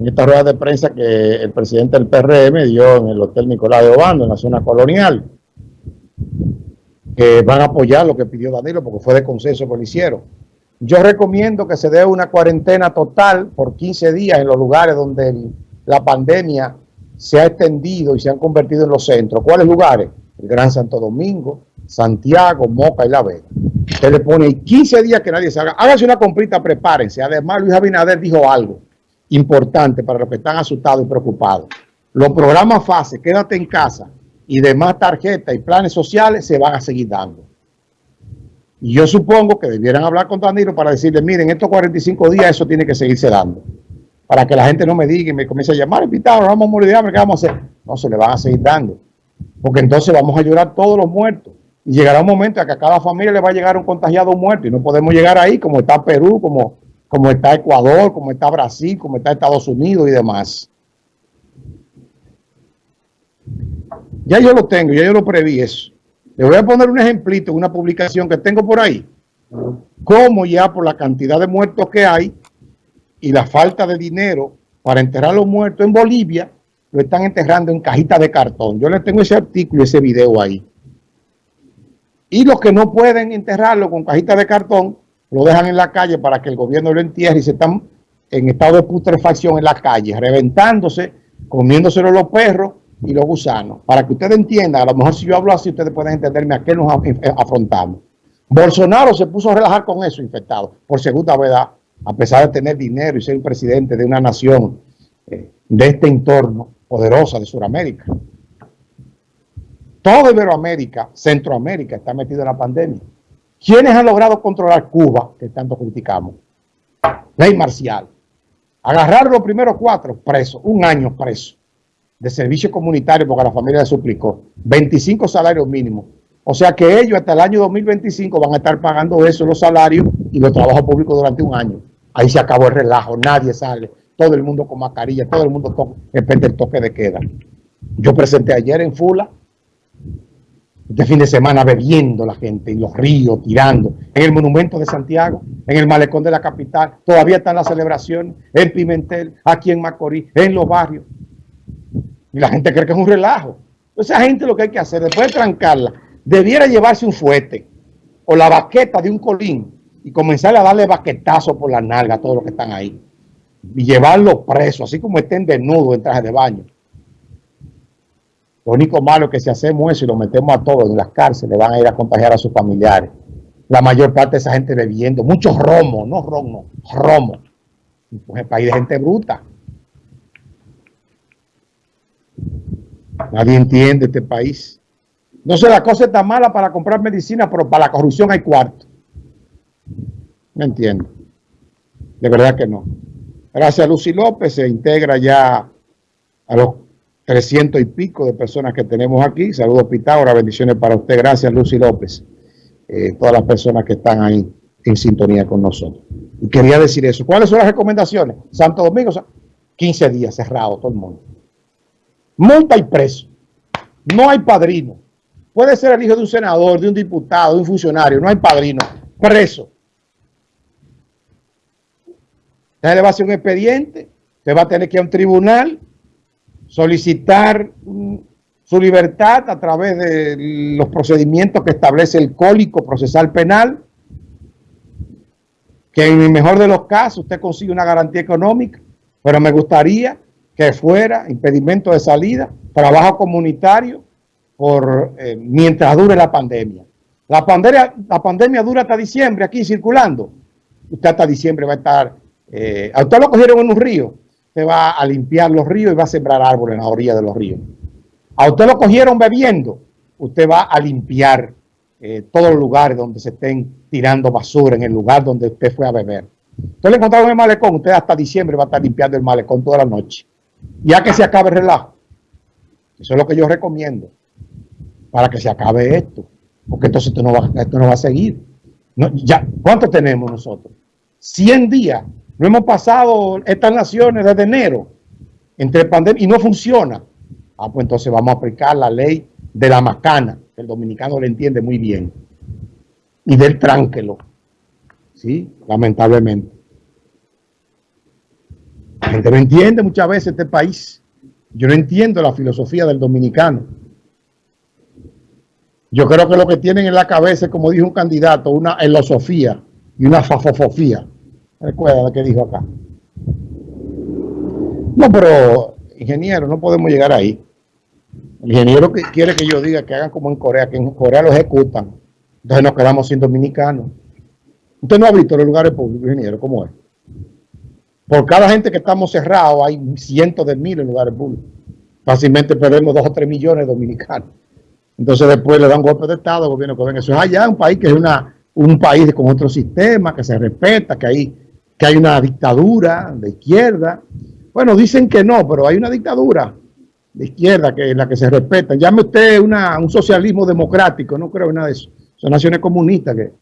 en esta rueda de prensa que el presidente del PRM dio en el Hotel Nicolás de Obando, en la zona colonial, que van a apoyar lo que pidió Danilo porque fue de consenso que. Yo recomiendo que se dé una cuarentena total por 15 días en los lugares donde la pandemia se ha extendido y se han convertido en los centros. ¿Cuáles lugares? El Gran Santo Domingo, Santiago, Moca y La Vega. Usted le pone 15 días que nadie salga. Hágase una comprita, prepárense. Además, Luis Abinader dijo algo importante para los que están asustados y preocupados. Los programas fase, quédate en casa y demás tarjetas y planes sociales se van a seguir dando. Y yo supongo que debieran hablar con Danilo para decirle, miren, estos 45 días eso tiene que seguirse dando. Para que la gente no me diga y me comience a llamar, invitado, vamos a morir ¿qué vamos a hacer? No, se le van a seguir dando. Porque entonces vamos a llorar todos los muertos. Y llegará un momento en que a cada familia le va a llegar un contagiado muerto. Y no podemos llegar ahí como está Perú, como, como está Ecuador, como está Brasil, como está Estados Unidos y demás. Ya yo lo tengo, ya yo lo preví eso. Le voy a poner un ejemplito, una publicación que tengo por ahí. Cómo ya por la cantidad de muertos que hay y la falta de dinero para enterrar a los muertos en Bolivia, lo están enterrando en cajitas de cartón. Yo les tengo ese artículo y ese video ahí. Y los que no pueden enterrarlo con cajitas de cartón, lo dejan en la calle para que el gobierno lo entierre y se están en estado de putrefacción en la calle, reventándose, comiéndoselo los perros y los gusanos. Para que ustedes entiendan, a lo mejor si yo hablo así, ustedes pueden entenderme a qué nos afrontamos. Bolsonaro se puso a relajar con eso, infectado, por segunda vez, a pesar de tener dinero y ser presidente de una nación eh, de este entorno poderosa de Sudamérica. Todo Iberoamérica, Centroamérica está metido en la pandemia. ¿Quiénes han logrado controlar Cuba, que tanto criticamos? Ley marcial. Agarrar los primeros cuatro presos, un año preso de servicio comunitario porque la familia le suplicó, 25 salarios mínimos. O sea que ellos hasta el año 2025 van a estar pagando eso, los salarios y los trabajos públicos durante un año. Ahí se acabó el relajo, nadie sale, todo el mundo con mascarilla, todo el mundo depende del toque de queda. Yo presenté ayer en Fula, este fin de semana bebiendo la gente, en los ríos, tirando, en el monumento de Santiago, en el malecón de la capital, todavía están las celebraciones, en Pimentel, aquí en Macorís, en los barrios. Y la gente cree que es un relajo. Esa gente lo que hay que hacer, después de trancarla, debiera llevarse un fuete o la baqueta de un colín y comenzar a darle baquetazo por la nalga a todos los que están ahí. Y llevarlos presos, así como estén desnudos en traje de baño. Lo único malo es que si hacemos eso y lo metemos a todos en las cárceles, van a ir a contagiar a sus familiares. La mayor parte de esa gente bebiendo, muchos romos, no romo, romo. Pues el país de gente bruta. Nadie entiende este país. No sé, la cosa está mala para comprar medicina, pero para la corrupción hay cuarto. No entiendo. De verdad que no. Gracias a Lucy López, se integra ya a los 300 y pico de personas que tenemos aquí. Saludos Pitágoras, bendiciones para usted. Gracias Lucy López. Eh, todas las personas que están ahí en sintonía con nosotros. Y quería decir eso. ¿Cuáles son las recomendaciones? Santo Domingo, 15 días cerrado todo el mundo multa y preso. No hay padrino. Puede ser el hijo de un senador, de un diputado, de un funcionario. No hay padrino. Preso. Usted le va a hacer un expediente. Usted va a tener que ir a un tribunal, solicitar su libertad a través de los procedimientos que establece el Código Procesal Penal, que en el mejor de los casos usted consigue una garantía económica, pero me gustaría que fuera, impedimento de salida, trabajo comunitario, por eh, mientras dure la pandemia. La pandemia, la pandemia dura hasta diciembre aquí circulando. Usted hasta diciembre va a estar, eh, usted lo cogieron en un río, usted va a limpiar los ríos y va a sembrar árboles en la orilla de los ríos. A usted lo cogieron bebiendo, usted va a limpiar eh, todos los lugares donde se estén tirando basura, en el lugar donde usted fue a beber. Usted le encontraron en el malecón, usted hasta diciembre va a estar limpiando el malecón toda la noche ya que se acabe el relajo. Eso es lo que yo recomiendo para que se acabe esto, porque entonces esto no va, a seguir. ya, ¿Cuánto tenemos nosotros? 100 días. No hemos pasado estas naciones desde enero entre pandemia y no funciona. Ah, pues entonces vamos a aplicar la ley de la macana, que el dominicano le entiende muy bien, y del tránquelo. Sí, lamentablemente. La gente no entiende muchas veces este país. Yo no entiendo la filosofía del dominicano. Yo creo que lo que tienen en la cabeza como dijo un candidato, una elosofía y una fafofofía. Recuerda lo que dijo acá. No, pero, ingeniero, no podemos llegar ahí. El ingeniero que quiere que yo diga que hagan como en Corea, que en Corea lo ejecutan. Entonces nos quedamos sin dominicanos. Usted no ha visto los lugares públicos, ingeniero, ¿cómo es? Por cada gente que estamos cerrados hay cientos de miles de lugares públicos. Fácilmente perdemos dos o tres millones de dominicanos. Entonces después le dan golpe de Estado al gobierno que ven. Eso es allá, un país que es una, un país con otro sistema, que se respeta, que hay, que hay una dictadura de izquierda. Bueno, dicen que no, pero hay una dictadura de izquierda que es la que se respeta. Llame usted una, un socialismo democrático, no creo en nada de eso. Son naciones comunistas que,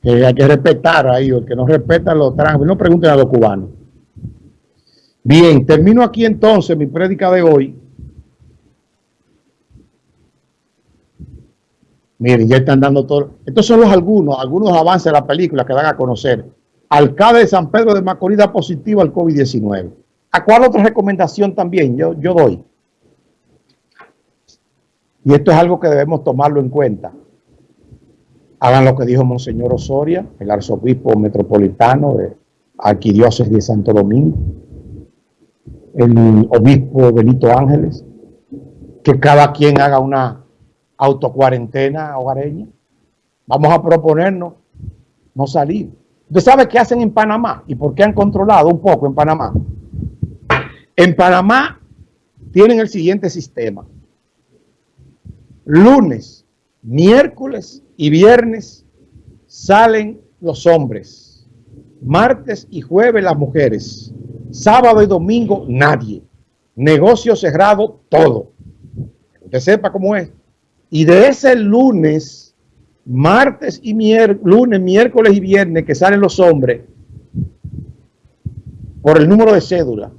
que hay que respetar ahí, el que no respeta los trans, no pregunten a los cubanos. Bien, termino aquí entonces mi prédica de hoy. Miren, ya están dando todo. Estos son los algunos, algunos avances de la película que dan a conocer. Alcalde de San Pedro de Macorís da positivo al COVID-19. ¿A cuál otra recomendación también yo, yo doy? Y esto es algo que debemos tomarlo en cuenta. Hagan lo que dijo Monseñor Osoria, el arzobispo metropolitano de Arquidiócesis de Santo Domingo el obispo Benito Ángeles, que cada quien haga una autocuarentena hogareña. Vamos a proponernos no salir. ¿Usted sabe qué hacen en Panamá y por qué han controlado un poco en Panamá? En Panamá tienen el siguiente sistema. Lunes, miércoles y viernes salen los hombres. Martes y jueves las mujeres. Sábado y domingo, nadie. Negocio cerrado, todo. Que sepa cómo es. Y de ese lunes, martes y lunes, miércoles y viernes que salen los hombres, por el número de cédula.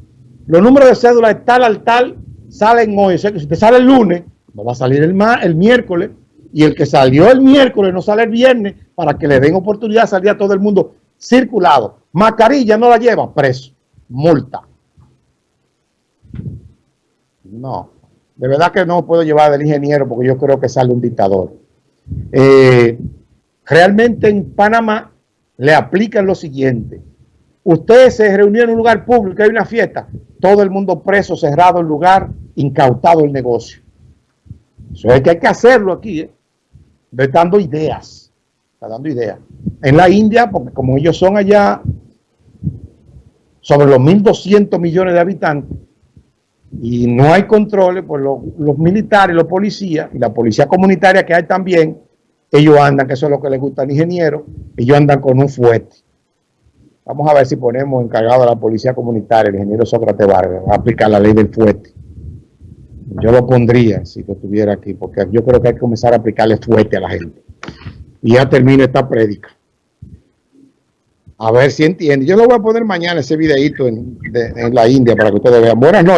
Los números de cédula de tal al tal salen hoy. O sea que si te sale el lunes, no va a salir el, el miércoles. Y el que salió el miércoles no sale el viernes para que le den oportunidad de salir a todo el mundo circulado. Mascarilla no la lleva, preso multa. No, de verdad que no puedo llevar del ingeniero porque yo creo que sale un dictador. Eh, realmente en Panamá le aplican lo siguiente. Ustedes se reunieron en un lugar público, hay una fiesta, todo el mundo preso, cerrado el lugar, incautado el negocio. Eso es que hay que hacerlo aquí, ¿eh? dando ideas, está dando ideas. En la India, porque como ellos son allá sobre los 1.200 millones de habitantes y no hay controles, pues los, militares, los policías y la policía comunitaria que hay también, ellos andan, que eso es lo que les gusta al ingeniero, ellos andan con un fuerte. Vamos a ver si ponemos encargado de la policía comunitaria, el ingeniero Sócrates Vargas, a aplicar la ley del fuerte. Yo lo pondría si lo tuviera aquí, porque yo creo que hay que comenzar a aplicarle fuerte a la gente. Y ya termina esta prédica. A ver si entiende. Yo lo voy a poner mañana ese videito en la India para que ustedes vean. Buenas noches.